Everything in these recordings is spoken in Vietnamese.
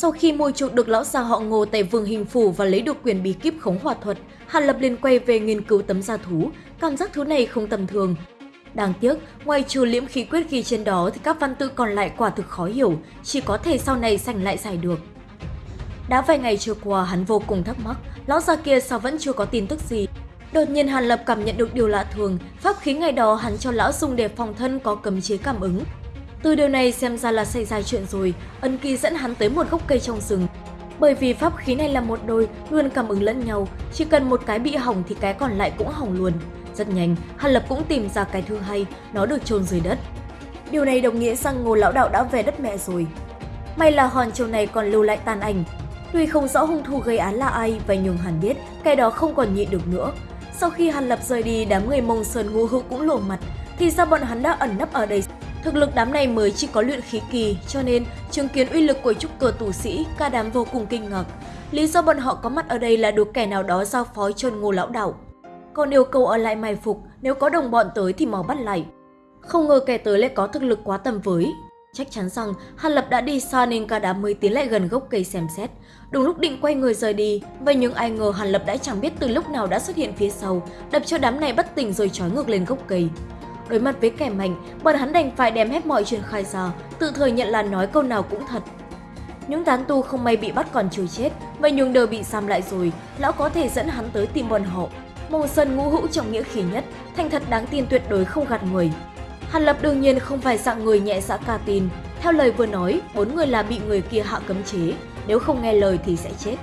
Sau khi mua chuộc được lão già họ ngô tại vương hình phủ và lấy được quyền bí kíp khống hỏa thuật, Hàn Lập liền quay về nghiên cứu tấm da thú. Cảm giác thứ này không tầm thường. Đáng tiếc, ngoài trừ liễm khí quyết ghi trên đó thì các văn tự còn lại quả thực khó hiểu, chỉ có thể sau này sành lại giải được. Đã vài ngày trôi qua, hắn vô cùng thắc mắc, lão già kia sao vẫn chưa có tin tức gì. Đột nhiên Hàn Lập cảm nhận được điều lạ thường, pháp khí ngày đó hắn cho lão dùng để phòng thân có cấm chế cảm ứng. Từ điều này xem ra là xảy ra chuyện rồi, ân kỳ dẫn hắn tới một gốc cây trong rừng. Bởi vì pháp khí này là một đôi, luôn cảm ứng lẫn nhau, chỉ cần một cái bị hỏng thì cái còn lại cũng hỏng luôn. Rất nhanh, Hàn Lập cũng tìm ra cái thứ hay, nó được chôn dưới đất. Điều này đồng nghĩa rằng Ngô Lão Đạo đã về đất mẹ rồi. May là hòn châu này còn lưu lại tàn ảnh. Tuy không rõ hung thủ gây án là ai, và nhường Hàn biết cái đó không còn nhịn được nữa. Sau khi Hàn Lập rời đi, đám người Mông Sơn ngu hữu cũng lộ mặt, thì ra bọn hắn đã ẩn nấp ở đây. Thực lực đám này mới chỉ có luyện khí kỳ, cho nên chứng kiến uy lực của trúc cờ tù sĩ, cả đám vô cùng kinh ngạc. Lý do bọn họ có mặt ở đây là được kẻ nào đó giao phó cho ngô lão đạo. Còn yêu cầu ở lại mai phục, nếu có đồng bọn tới thì mau bắt lại. Không ngờ kẻ tới lại có thực lực quá tầm với. Chắc chắn rằng Hàn Lập đã đi xa nên cả đám mới tiến lại gần gốc cây xem xét. Đúng lúc định quay người rời đi, vậy nhưng ai ngờ Hàn Lập đã chẳng biết từ lúc nào đã xuất hiện phía sau, đập cho đám này bất tỉnh rồi trói ngược lên gốc cây. Đối mặt với kẻ mạnh, bọn hắn đành phải đem hết mọi chuyện khai ra, tự thừa nhận là nói câu nào cũng thật. Những tán tu không may bị bắt còn chưa chết, vậy nhưng đều bị giam lại rồi, lão có thể dẫn hắn tới tìm bọn họ. Mông Sơn ngũ hữu trong nghĩa khí nhất, thành thật đáng tin tuyệt đối không gạt người. Hàn Lập đương nhiên không phải dạng người nhẹ dạ ca tin. Theo lời vừa nói, bốn người là bị người kia hạ cấm chế, nếu không nghe lời thì sẽ chết.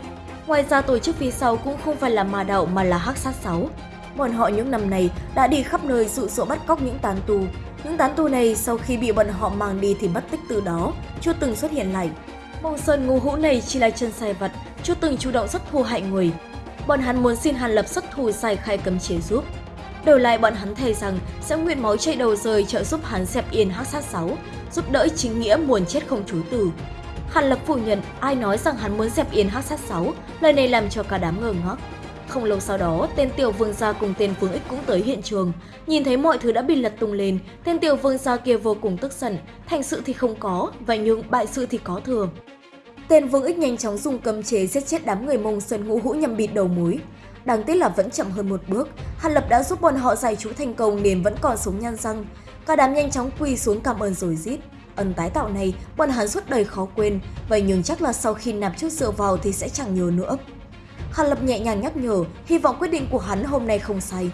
Ngoài ra tổ chức phía sau cũng không phải là ma đạo mà là hắc sát sáu. Bọn họ những năm này đã đi khắp nơi dụ dỗ bắt cóc những tán tu. Những tán tu này sau khi bị bọn họ mang đi thì mất tích từ đó, chưa từng xuất hiện lại. Mông Sơn ngu hũ này chỉ là chân sai vật, chưa từng chủ động xuất thù hại người. Bọn hắn muốn xin Hàn Lập xuất thù sai khai cấm chế giúp. Đổi lại bọn hắn thề rằng sẽ nguyện máu chạy đầu rơi trợ giúp hắn xẹp yên hắc sát 6, giúp đỡ chính nghĩa muốn chết không chối từ. Hàn Lập phủ nhận ai nói rằng hắn muốn dẹp yên hắc sát 6, lời này làm cho cả đám ngờ ngác. Không lâu sau đó, tên tiểu vương gia cùng tên vương ích cũng tới hiện trường. Nhìn thấy mọi thứ đã bị lật tung lên, tên tiểu vương gia kia vô cùng tức giận. Thành sự thì không có, vậy nhưng bại sự thì có thừa. Tên vương ích nhanh chóng dùng cầm chế giết chết đám người mông sơn ngũ hũ nhằm bịt đầu mối. Đáng tiếc là vẫn chậm hơn một bước, Hàn Lập đã giúp bọn họ giải chú thành công nên vẫn còn sống nhăn răng. Cả đám nhanh chóng quỳ xuống cảm ơn rồi giết. Ân tái tạo này, bọn hắn suốt đời khó quên, vậy nhưng chắc là sau khi nạp chút rượu vào thì sẽ chẳng nhớ nữa. Hàn Lập nhẹ nhàng nhắc nhở, hy vọng quyết định của hắn hôm nay không sai.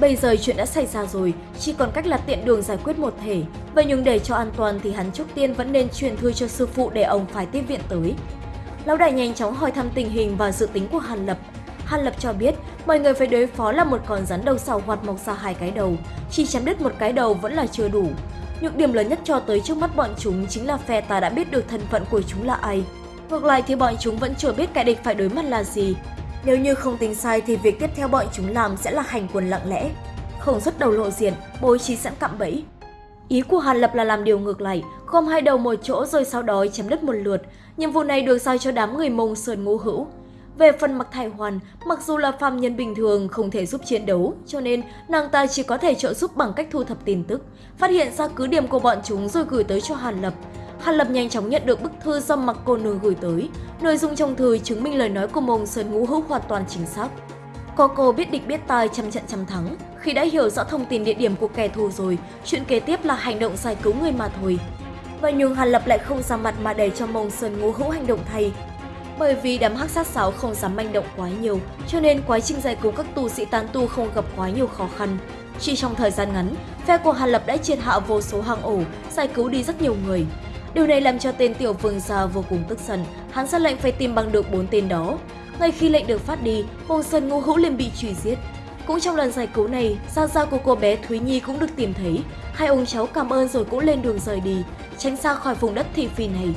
Bây giờ chuyện đã xảy ra rồi, chỉ còn cách là tiện đường giải quyết một thể. Vậy nhưng để cho an toàn thì hắn trước tiên vẫn nên truyền thư cho sư phụ để ông phải tiếp viện tới. Lão đại nhanh chóng hỏi thăm tình hình và dự tính của Hàn Lập. Hàn Lập cho biết mọi người phải đối phó là một con rắn đầu sào hoạt mọc ra hai cái đầu, chỉ chém đứt một cái đầu vẫn là chưa đủ. Nhược điểm lớn nhất cho tới trước mắt bọn chúng chính là phe ta đã biết được thân phận của chúng là ai. Ngược lại thì bọn chúng vẫn chưa biết kẻ địch phải đối mặt là gì. Nếu như không tính sai thì việc tiếp theo bọn chúng làm sẽ là hành quân lặng lẽ, không xuất đầu lộ diện, bố trí sẵn cạm bẫy. Ý của Hàn Lập là làm điều ngược lại, gom hai đầu một chỗ rồi sau đó chém đứt một lượt. Nhiệm vụ này được giao cho đám người mông sơn ngũ hữu. Về phần mặc thải hoàn, mặc dù là phàm nhân bình thường không thể giúp chiến đấu, cho nên nàng ta chỉ có thể trợ giúp bằng cách thu thập tin tức, phát hiện ra cứ điểm của bọn chúng rồi gửi tới cho Hàn Lập. Hàn Lập nhanh chóng nhận được bức thư do mặc cô nương gửi tới. Nội dung trong thư chứng minh lời nói của mông Sơn Ngũ Hữu hoàn toàn chính xác. Có cô biết địch biết tai trăm trận trăm thắng. Khi đã hiểu rõ thông tin địa điểm của kẻ thù rồi, chuyện kế tiếp là hành động giải cứu người mà thôi. Và nhưng Hàn Lập lại không ra mặt mà để cho mông Sơn Ngũ Hữu hành động thay. Bởi vì đám hắc sát sáo không dám manh động quá nhiều, cho nên quá trình giải cứu các tù sĩ tán tu không gặp quá nhiều khó khăn. Chỉ trong thời gian ngắn, phe của Hàn Lập đã triệt hạ vô số hàng ổ, giải cứu đi rất nhiều người. Điều này làm cho tên tiểu vương gia vô cùng tức giận, hắn ra lệnh phải tìm bằng được bốn tên đó. Ngay khi lệnh được phát đi, Mông Sơn Ngô Hữu liền bị truy giết. Cũng trong lần giải cứu này, gia gia của cô bé Thúy Nhi cũng được tìm thấy. Hai ông cháu cảm ơn rồi cũng lên đường rời đi, tránh xa khỏi vùng đất thị phi này.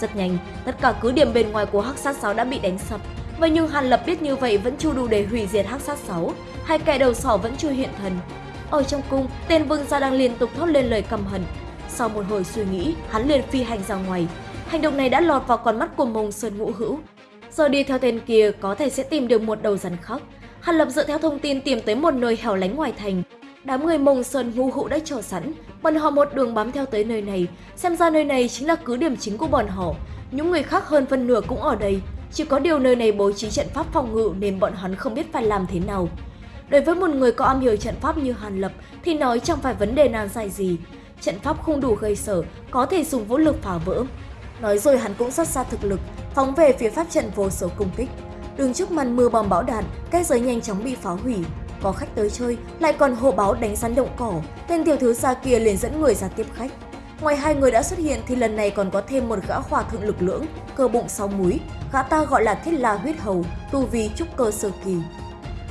Rất nhanh, tất cả cứ điểm bên ngoài của Hắc Sát 6 đã bị đánh sập. Vậy nhưng Hàn Lập biết như vậy vẫn chưa đủ để hủy diệt Hắc Sát 6, hai kẻ đầu sỏ vẫn chưa hiện thần. Ở trong cung, tên vương gia đang liên tục thốt lên lời căm hận, sau một hồi suy nghĩ, hắn liền phi hành ra ngoài. Hành động này đã lọt vào con mắt của mông Sơn Ngũ Hữu. Giờ đi theo tên kia có thể sẽ tìm được một đầu rắn khóc. Hàn Lập dựa theo thông tin tìm tới một nơi hẻo lánh ngoài thành. Đám người Mông Sơn Ngũ Hữu đã chờ sẵn, bọn họ một đường bám theo tới nơi này, xem ra nơi này chính là cứ điểm chính của bọn họ. Những người khác hơn phân nửa cũng ở đây, chỉ có điều nơi này bố trí trận pháp phòng ngự nên bọn hắn không biết phải làm thế nào. Đối với một người có am hiểu trận pháp như Hàn Lập thì nói chẳng phải vấn đề nan dài gì. Trận pháp không đủ gây sở, có thể dùng vũ lực phá vỡ. Nói rồi hắn cũng xuất ra thực lực, phóng về phía pháp trận vô số công kích. Đường trước màn mưa bom bão đạn, cái giới nhanh chóng bị phá hủy. Có khách tới chơi, lại còn hộ báo đánh rắn động cỏ, tên tiểu thứ xa kia liền dẫn người ra tiếp khách. Ngoài hai người đã xuất hiện thì lần này còn có thêm một gã hòa thượng lực lưỡng, cơ bụng sáu múi, gã ta gọi là Thiết La huyết hầu, tu vi trúc cơ sơ kỳ.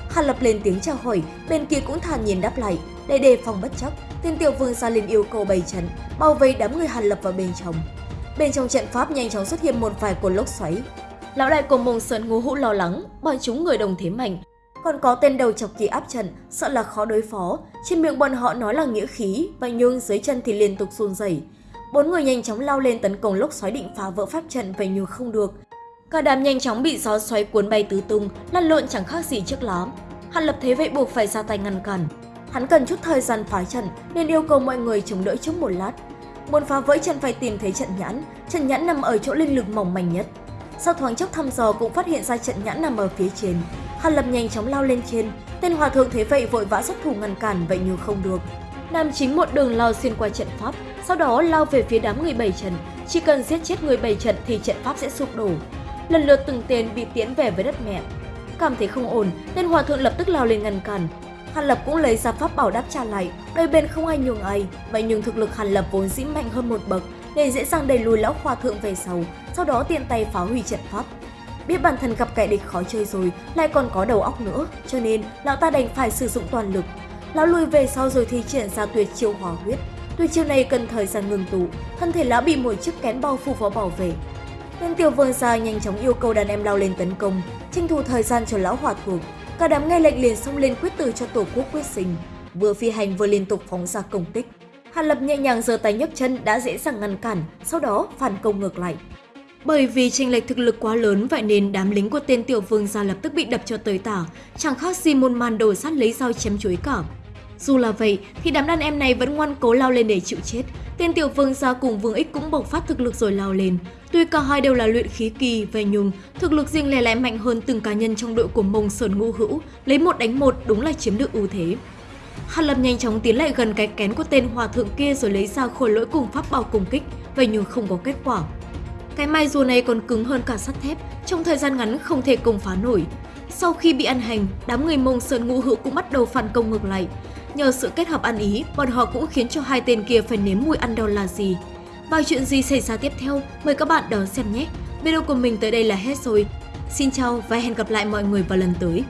Hàn Lập lên tiếng chào hỏi, bên kia cũng thản nhiên đáp lại, để đề phòng bất chấp, tên tiểu vương ra liền yêu cầu bày trận, bao vây đám người Hàn Lập vào bên trong. Bên trong trận pháp nhanh chóng xuất hiện một vài cột lốc xoáy. Lão đại của Mông Sơn ngô hũ lo lắng, bọn chúng người đồng thế mạnh. Còn có tên đầu chọc kỳ áp trận, sợ là khó đối phó. Trên miệng bọn họ nói là nghĩa khí, vậy nhưng dưới chân thì liên tục run rẩy. Bốn người nhanh chóng lao lên tấn công lốc xoáy định phá vỡ pháp trận vậy nhưng không được. Cả đám nhanh chóng bị gió xoáy cuốn bay tứ tung, lăn lộn chẳng khác gì trước lắm. Hàn Lập thế vậy buộc phải ra tay ngăn cản. Hắn cần chút thời gian phá trận nên yêu cầu mọi người chống đỡ trước một lát. Muốn phá vỡ trận phải tìm thấy trận nhãn, trận nhãn nằm ở chỗ linh lực mỏng manh nhất. Sau thoáng chốc thăm dò cũng phát hiện ra trận nhãn nằm ở phía trên. Hàn Lập nhanh chóng lao lên trên, tên hòa thượng thế vậy vội vã xuất thủ ngăn cản vậy nhưng không được. Nam chính một đường lao xuyên qua trận pháp, sau đó lao về phía đám người bảy trận. Chỉ cần giết chết người bảy trận thì trận pháp sẽ sụp đổ. Lần lượt từng tên bị tiễn về với đất mẹ. Cảm thấy không ổn, tên hòa thượng lập tức lao lên ngăn cản. Hàn Lập cũng lấy ra pháp bảo đáp trả lại, đôi bên không ai nhường ai, vậy nhưng thực lực Hàn Lập vốn dĩ mạnh hơn một bậc nên dễ dàng đẩy lùi lão hòa thượng về sau, sau đó tiện tay phá hủy trận pháp. Biết bản thân gặp kẻ địch khó chơi rồi, lại còn có đầu óc nữa, cho nên lão ta đành phải sử dụng toàn lực. Lão lùi về sau rồi thi triển ra tuyệt chiêu hỏa huyết. Tuyệt chiêu này cần thời gian ngừng tụ, thân thể lão bị một chiếc kén bao phủ vào bảo vệ. Nên tiểu vương gia nhanh chóng yêu cầu đàn em lao lên tấn công, tranh thủ thời gian cho lão hòa thượng. Cả đám nghe lệnh liền xông lên quyết tử cho tổ quốc quyết sinh. Vừa phi hành vừa liên tục phóng ra công tích. Hàn Lập nhẹ nhàng giơ tay nhấc chân đã dễ dàng ngăn cản, sau đó phản công ngược lại. Bởi vì tranh lệch thực lực quá lớn vậy nên đám lính của tên tiểu vương gia lập tức bị đập cho tới tả, chẳng khác gì một màn đồ sát lấy dao chém chuối cả. Dù là vậy thì đám đàn em này vẫn ngoan cố lao lên để chịu chết. Tên tiểu vương gia cùng vương ích cũng bộc phát thực lực rồi lao lên. Tuy cả hai đều là luyện khí kỳ, về nhung, thực lực riêng lẻ lại mạnh hơn từng cá nhân trong đội của mông sơn ngũ hữu, lấy một đánh một đúng là chiếm được ưu thế. Hàn Lập nhanh chóng tiến lại gần cái kén của tên hòa thượng kia rồi lấy ra khối lỗi cùng pháp bảo cùng kích, vậy nhưng không có kết quả. Cái mai rùa này còn cứng hơn cả sắt thép, trong thời gian ngắn không thể công phá nổi. Sau khi bị ăn hành, đám người mông sơn ngũ hữu cũng bắt đầu phản công ngược lại. Nhờ sự kết hợp ăn ý, bọn họ cũng khiến cho hai tên kia phải nếm mùi ăn đau là gì. Và chuyện gì xảy ra tiếp theo, mời các bạn đón xem nhé. Video của mình tới đây là hết rồi. Xin chào và hẹn gặp lại mọi người vào lần tới.